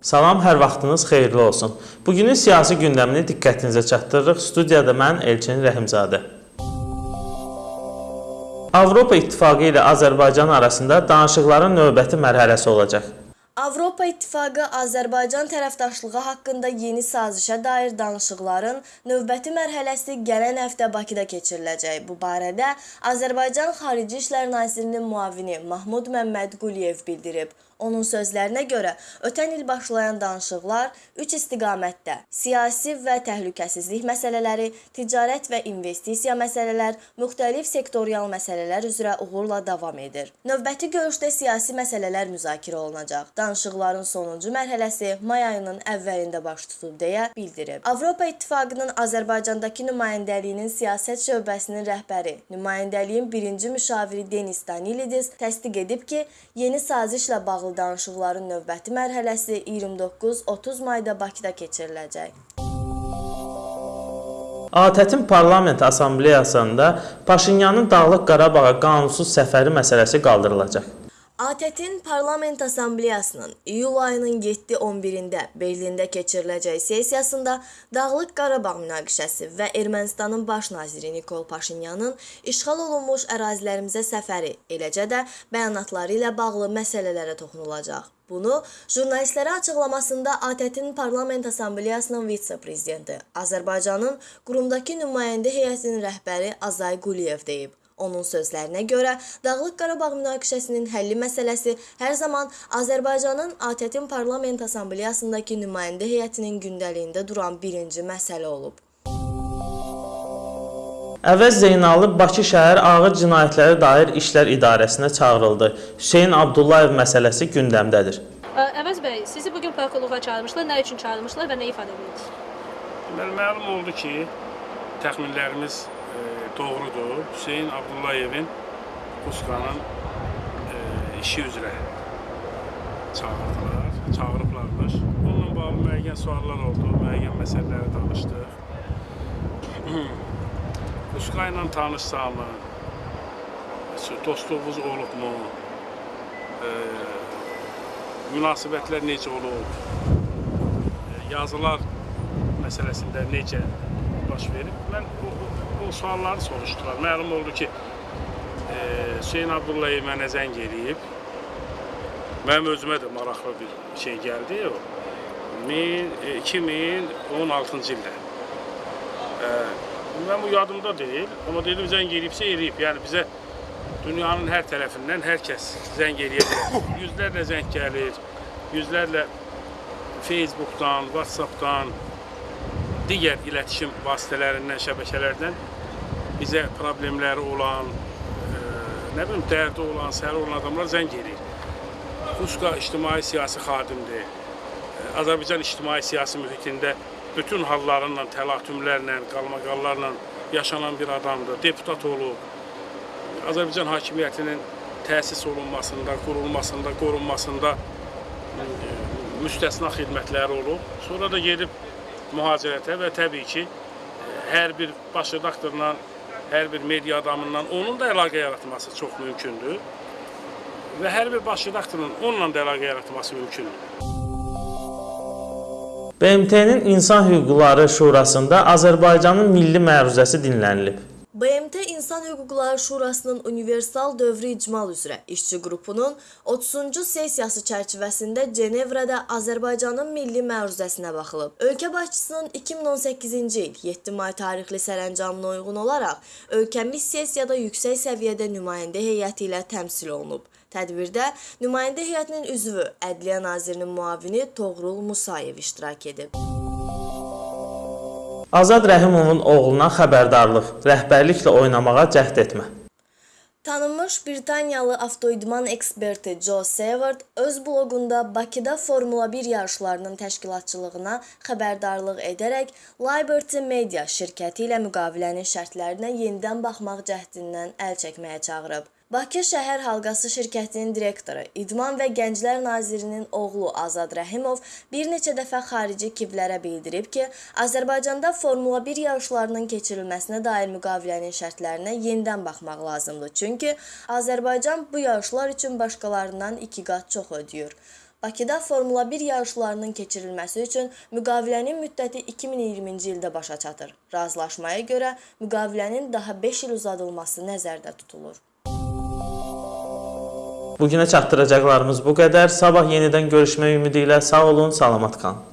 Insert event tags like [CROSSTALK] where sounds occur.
Salam, hər vaxtınız xeyirli olsun. Bugünün siyasi gündəmini diqqətinizə çatdırırıq. Studiyada mən Elçin Rəhimzadə. Avropa İttifaqı ilə Azərbaycan arasında danışıqların növbəti mərhələsi olacaq. Avropa İttifaqı Azərbaycan tərəfdaşlığı haqqında yeni sazişə dair danışıqların növbəti mərhələsi gələn həftə Bakıda keçiriləcək. Bu barədə Azərbaycan Xarici İşlər Nazirinin müavini Mahmud Məmmədquliyev bildirib. Onun sözlərinə görə, ötən il başlayan danışıqlar üç istiqamətdə: siyasi və təhlükəsizlik məsələləri, ticarət və investisiya məsələlər, müxtəlif sektorial məsələlər üzrə uğurla davam edir. Növbəti görüşdə siyasi məsələlər müzakirə olunacaq. Danışıqların sonuncu mərhələsi may ayının əvvəlində baş tutub deyə bildirib. Avropa İttifaqının Azərbaycandakı nümayəndəliyinin siyasət şöbəsinin rəhbəri, nümayəndəliyin birinci müşaviri Denis Danilidis təsdiq edib ki, yeni sazişlə bağlı danışıqların növbəti mərhələsi 29-30 mayda Bakıda keçiriləcək. ATƏT-in Parlament Assambleyasında Paşinyanın Dağlıq Qarabağa qanunsuz səfəri məsələsi qaldırılacaq. ATƏT-in Parlament Assambleyasının iyul ayının 7-11-də Berlində keçiriləcək sessiyasında Dağlıq Qarabağ münaqişəsi və Ermənistanın baş naziri Nikol Paşinyanın işğal olunmuş ərazilərimizə səfəri, eləcə də bəyanatları ilə bağlı məsələlərə toxunulacaq. Bunu jurnalistlərə açıqlamasında ATƏT-in Parlament Assambleyasının vitse-prezidenti, Azərbaycanın qurumdakı nümayəndə heyətinin rəhbəri Azay Quliyev deyib. Onun sözlərinə görə, Dağlıq Qarabağ münaqişəsinin həlli məsələsi hər zaman Azərbaycanın ATƏT-in Parlament Assambleyasındakı nümayəndə heyətinin gündəliyində duran birinci məsələ olub. Əvəz Zeynalov Bakı şəhər ağır cinayətlərə dair işlər idarəsinə çağırıldı. Hüseyn Abdullayev məsələsi gündəmdədir. Əvəz bəy, sizi bu gün prokurorluğa çağırmışlar. Nə üçün çağırmışlar və nə ifadə edirsiniz? Deməli, məlum oldu ki, təxminlərimiz doğrudur. Hüseyn Abdullayevin Qusqanın e, işi üzrə çağırdılar, çağırıblarmış. Onunla bağlı müəyyən suallar oldu, müəyyən məsələləri danışdıq. Qusqa [CLEARS THROAT] ilə tanışsamı, dostluğumuz olubmu, e, münasibətlər necə olub, e, yazılar məsələsində necə baş verib. Mən o, o, o sualları soruşdular. Məlum oldu ki, e, Hüseyn Abdullayev mənə zəng eləyib. Mənim özümə də maraqlı bir şey gəldi o. E, 2016-cı ildə. E, mən bu yadımda deyil. Amma dedim zəng eləyibsə eləyib. Yəni bizə dünyanın hər tərəfindən hər kəs zəng eləyə bilər. Yüzlərlə zəng gəlir. Yüzlərlə Facebookdan, WhatsAppdan, digər iletişim vasitələrindən, şəbəkələrdən bizə problemləri olan, e, nə bilim, dərdi olan, səri olan adamlar zəng eləyir. Qusqa ictimai siyasi xadimdir. E, Azərbaycan ictimai siyasi mühitində bütün hallarla, təlatümlərlə, qalmaqallarla yaşanan bir adamdır. Deputat olub. Azərbaycan hakimiyyətinin təsis olunmasında, qurulmasında, qorunmasında e, müstəsna xidmətləri olub. Sonra da gedib mühacirətə və təbii ki, hər bir baş redaktorla, hər bir media adamından onun da əlaqə yaratması çox mümkündür. Və hər bir baş redaktorun onunla da əlaqə yaratması mümkündür. BMT-nin İnsan Hüquqları Şurasında Azərbaycanın milli məruzəsi dinlənilib. BMT İnsan Hüquqları Şurasının universal dövrü icmal üzrə işçi qrupunun 30-cu sessiyası çərçivəsində Cenevrədə Azərbaycanın milli məruzəsinə baxılıb. Ölkə başçısının 2018-ci il 7 may tarixli sərəncamına uyğun olaraq ölkəmiz sessiyada yüksək səviyyədə nümayəndə heyəti ilə təmsil olunub. Tədbirdə nümayəndə heyətinin üzvü Ədliyyə Nazirinin müavini Toğrul Musayev iştirak edib. Azad Rəhimovun oğluna xəbərdarlıq, rəhbərliklə oynamağa cəhd etmə. Tanınmış Britaniyalı avtoidman eksperti Joe Seward öz bloqunda Bakıda Formula 1 yarışlarının təşkilatçılığına xəbərdarlıq edərək Liberty Media şirkəti ilə müqavilənin şərtlərinə yenidən baxmaq cəhdindən əl çəkməyə çağırıb. Bakı Şəhər Halqası şirkətinin direktoru, İdman və Gənclər Nazirinin oğlu Azad Rəhimov bir neçə dəfə xarici kivlərə bildirib ki, Azərbaycanda Formula 1 yarışlarının keçirilməsinə dair müqavilənin şərtlərinə yenidən baxmaq lazımdır. Çünki Azərbaycan bu yarışlar üçün başqalarından 2 qat çox ödəyir. Bakıda Formula 1 yarışlarının keçirilməsi üçün müqavilənin müddəti 2020-ci ildə başa çatır. Razılaşmaya görə müqavilənin daha 5 il uzadılması nəzərdə tutulur. Bu günə çatdıracaqlarımız bu qədər. Sabah yenidən görüşmək ümidi ilə sağ olun, salamat qalın.